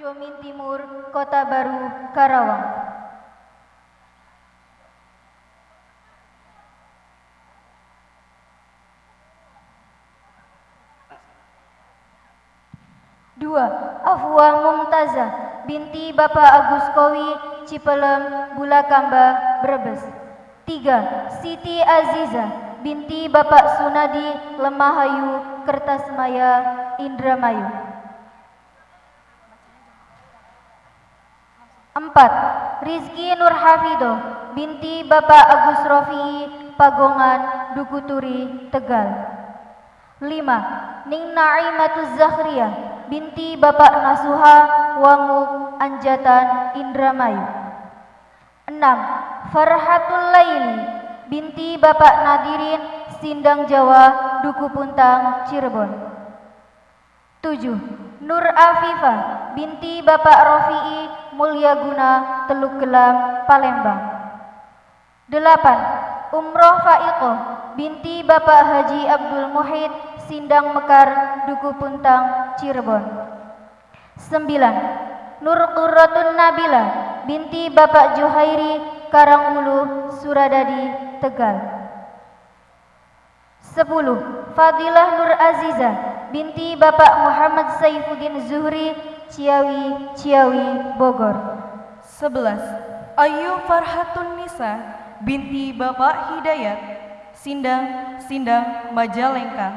Jomin Timur, Kota Baru, Karawang. Dua, Afwa Mumtazah binti Bapak Agus Kowi, Cipelem, Bulakamba, Brebes. Tiga, Siti Aziza binti Bapak Sunadi, Lemahayu, Kertasmaya, Indramayu. Empat, Rizky Nurhafido binti Bapak Agus Rofi, Pagongan, Dukuturi, Tegal. Lima, Ning Naimatuz Zahriya binti Bapak Nasuha Wanguk Anjatan Indramayu. 6. Farhatul Laili binti Bapak Nadirin Sindang Jawa Duku Puntang Cirebon. 7. Nur Afifah binti Bapak Rofi'i Mulyaguna Teluk Gelam Palembang. 8. Umroh Faiqoh binti Bapak Haji Abdul Muhid Sindang Mekar, Duku Puntang, Cirebon. 9. Nur Qurratun Nabila binti Bapak Juhairi, Karangulu, Suradadi, Tegal. 10. Fadilah Nur Aziza binti Bapak Muhammad Saifuddin Zuhri, Ciawi, Ciawi, Bogor. 11. Ayu Farhatun Nisa binti Bapak Hidayat, Sindang, Sindang, Majalengka.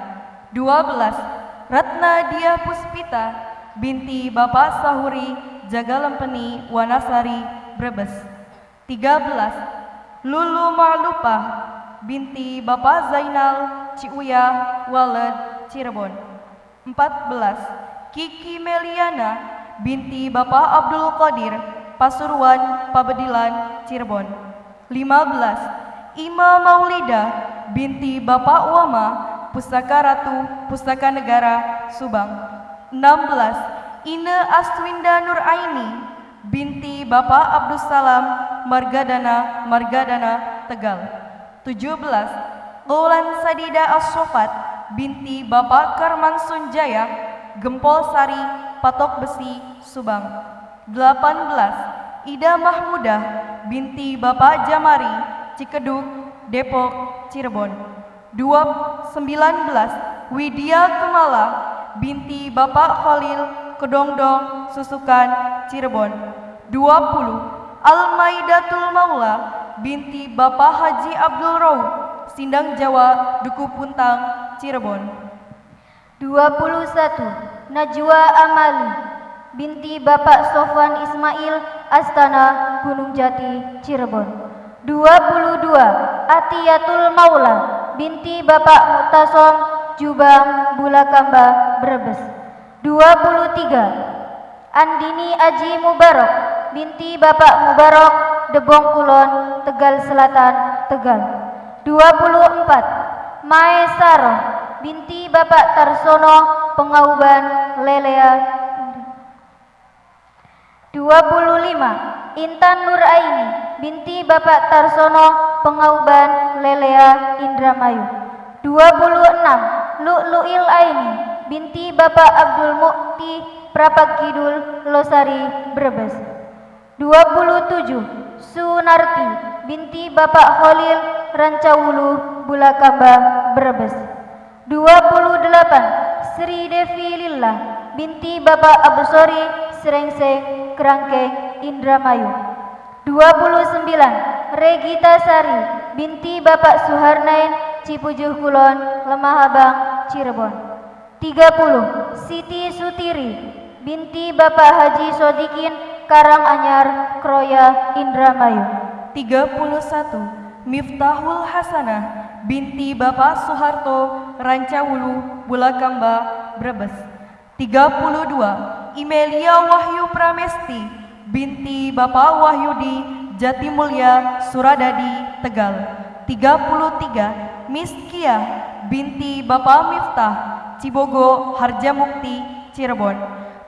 12. Ratna Dia Puspita binti Bapak Sahuri Jagalempeni Wanasari Brebes 13. Lulu Ma'lupah binti Bapak Zainal Ciuya Waled Cirebon 14. Kiki Meliana binti Bapak Abdul Qadir Pasuruan Pabedilan Cirebon 15. Ima Maulida binti Bapak Wama Pustaka Ratu, Pustaka Negara, Subang. 16. Ine Astwinda Nuraini, binti Bapak Abdus Salam, Margadana, Margadana, Tegal. 17. Gaulan Sadida As-Sofat, binti Bapak Karman Sunjaya, Gempol Sari, Patok Besi, Subang. 18. Ida Mahmudah, binti Bapak Jamari, Cikeduk, Depok, Cirebon. 19 Widya Kemala binti Bapak Khalil Kedongdong Susukan Cirebon 20 Almaidatul Maula binti Bapak Haji Abdul Rauh Sindang Jawa Duku Puntang Cirebon 21 Najwa Amali binti Bapak Sofwan Ismail Astana Gunung Jati Cirebon. 22 Atiyatul Maula binti Bapak Mutasom Jubang Bulakamba Brebes. 23 Andini Aji Mubarak binti Bapak Mubarak Debong Kulon Tegal Selatan Tegal. 24 Mae Saro binti Bapak Tarsono Pengauban Lelea. 25 Intan Nuraini binti Bapak Tarsono Pengauban Lelea Indramayu. 26 Lu'lu'il Aini binti Bapak Abdul Mukti Prapak Kidul Losari Brebes. 27 Sunarti binti Bapak Khalil Rancawulu Bulakamba Brebes 28 Sri Devi Lillah binti Bapak Abusori Serengseng Kerangkeng Indramayu. 29 Regita Sari binti Bapak Suharnain Cipujuh Kulon Lemah Abang Cirebon. 30 Siti Sutiri binti Bapak Haji Sodikin Karanganyar Kroya Indramayu. 31 Miftahul Hasanah binti Bapak Soeharto Rancawulu Bulakamba Brebes 32 Imelia Wahyu Pramesti binti Bapak Wahyudi Jatimulya, Suradadi, Tegal. 33 Miskia binti Bapak Miftah, Cibogo, Harjamukti, Cirebon.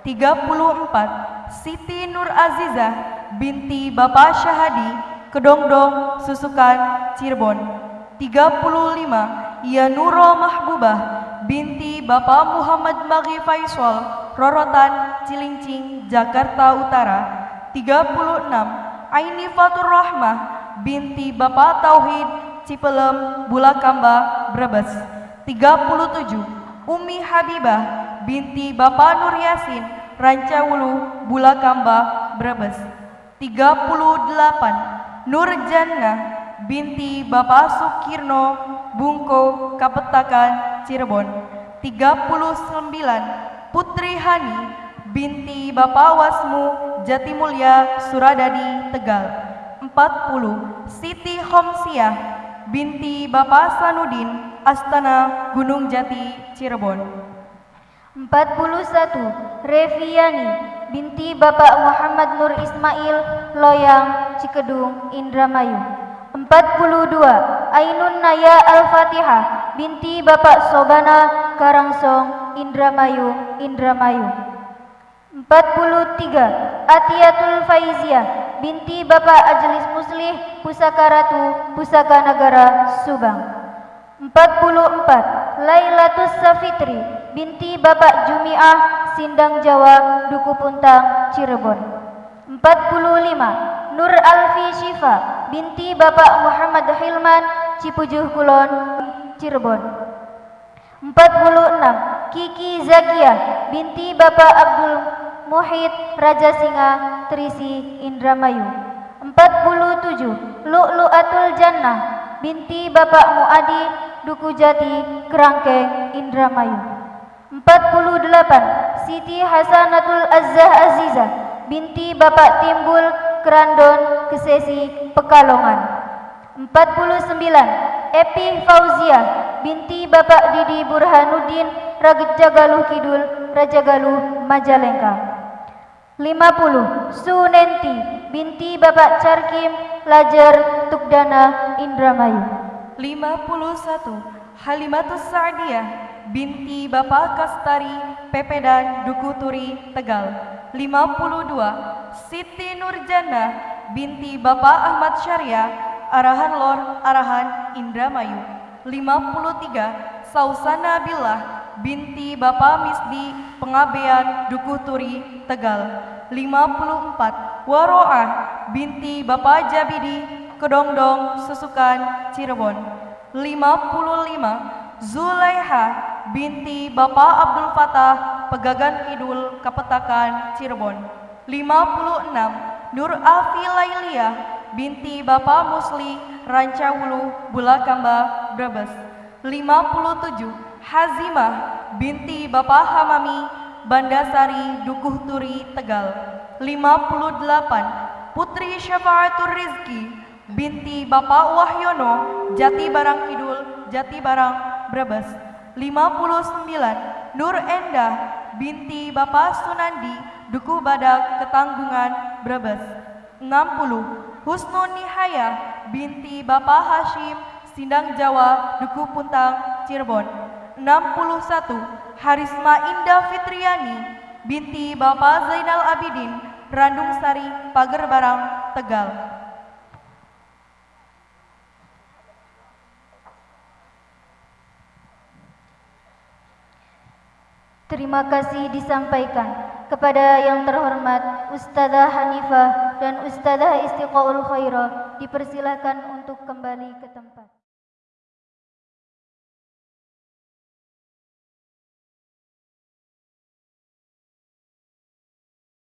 34 Siti Nur Azizah binti Bapak Syahadi, Kedongdong, Susukan, Cirebon. 35 Nuro Mahbubah binti Bapak Muhammad Magi Faisal, Rorotan, Cilincing, Jakarta Utara. 36 Aini Fatur Rahmah binti Bapak Tauhid Cipelem Bulakamba Brebes. 37 Umi Habibah binti Bapak Nur Yasin Rancawulu Bulakamba Brebes. 38 Nur Jannah binti Bapak Sukirno Bungko Kapetakan Cirebon. 39 Putri Hani binti Bapak Wasmu Jatimulya Suradadi Tegal. 40 Siti Homsiah binti Bapak Sanudin Astana Gunung Jati Cirebon. 41 Reviani binti Bapak Muhammad Nur Ismail Loyang Cikedung Indramayu 42 Ainun Naya Al-Fatihah binti Bapak Sobana Karangsong Indramayu Indramayu. 43 Atiatul Faiziah binti Bapak Ajlis Muslih Pusaka Ratu Pusaka Negara Subang. 44 Lailatus Safitri binti Bapak Jumiah Sindang Jawa Duku Puntang Cirebon. 45 Nur Alfi Syifa binti Bapak Muhammad Hilman Cipujuh Kulon Cirebon. 46 Kiki Zakia binti Bapak Abdul Muhid Raja Singa Trisi Indramayu. 47 Lu'lu'atul Jannah binti Bapak Muadi Duku Jati Kerangkeng Indramayu. 48 Siti Hasanatul Azzah Azizah binti Bapak Timbul Kerandon Kesesi Pekalongan. 49 Epi Fauzia binti Bapak Didi Burhanuddin Rajagaluh Kidul Rajagaluh Majalengka. 50 Sunenti binti Bapak Carkim Lajar Tukdana Indramayu. 51 Halimatus Sa'diyah binti Bapak Kastari Pepedan Duku Turi Tegal. 52 Siti Nurjana binti Bapak Ahmad Syariah Arahan Lor Arahan Indramayu. 53 Sausana Billah binti Bapak Misdi Pengabean Duku Turi Tegal. 54 Waroah binti Bapak Jabidi Kedongdong Susukan Cirebon. 55 Zulaiha binti Bapak Abdul Fatah Pegagan Kidul Kapetakan Cirebon. 56 Nur Afi Lailia binti Bapak Musli Rancawulu Bulakamba Brebes. 57 Hazimah binti Bapak Hamami Bandasari Dukuh Turi Tegal 58 Putri Syafaatur Rizki binti Bapak Wahyono Jati Barang Kidul Jati Barang Brebes 59 Nur Endah binti Bapak Sunandi Duku Badak Ketanggungan Brebes. 60 Husnul Nihaya binti Bapak Hashim Sindang Jawa Duku Puntang Cirebon. 61 Harisma Indah Fitriani binti Bapak Zainal Abidin Randung Sari Pager Barang Tegal Terima kasih disampaikan kepada yang terhormat Ustazah Hanifah dan Ustazah Istiqaul Khairah dipersilakan untuk kembali ke tempat.